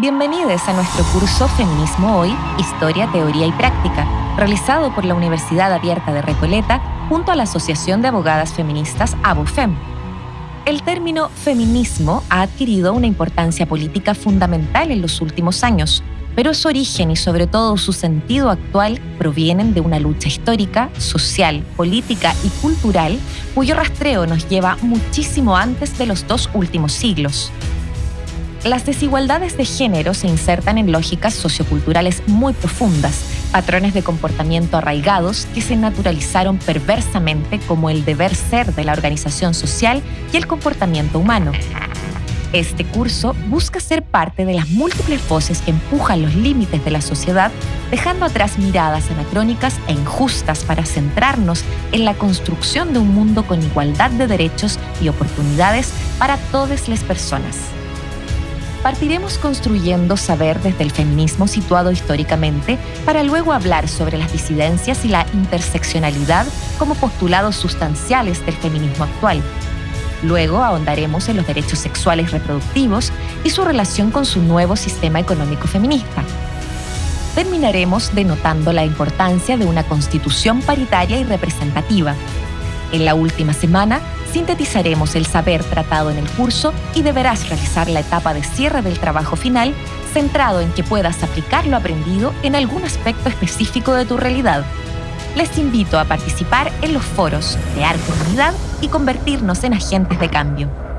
Bienvenidos a nuestro curso Feminismo Hoy, Historia, Teoría y Práctica, realizado por la Universidad Abierta de Recoleta junto a la Asociación de Abogadas Feministas ABUFEM. El término feminismo ha adquirido una importancia política fundamental en los últimos años, pero su origen y sobre todo su sentido actual provienen de una lucha histórica, social, política y cultural cuyo rastreo nos lleva muchísimo antes de los dos últimos siglos. Las desigualdades de género se insertan en lógicas socioculturales muy profundas, patrones de comportamiento arraigados que se naturalizaron perversamente como el deber ser de la organización social y el comportamiento humano. Este curso busca ser parte de las múltiples voces que empujan los límites de la sociedad, dejando atrás miradas anacrónicas e injustas para centrarnos en la construcción de un mundo con igualdad de derechos y oportunidades para todas las personas partiremos construyendo saber desde el feminismo situado históricamente para luego hablar sobre las disidencias y la interseccionalidad como postulados sustanciales del feminismo actual. Luego ahondaremos en los derechos sexuales reproductivos y su relación con su nuevo sistema económico feminista. Terminaremos denotando la importancia de una constitución paritaria y representativa. En la última semana sintetizaremos el saber tratado en el curso y deberás realizar la etapa de cierre del trabajo final centrado en que puedas aplicar lo aprendido en algún aspecto específico de tu realidad. Les invito a participar en los foros, crear comunidad y convertirnos en agentes de cambio.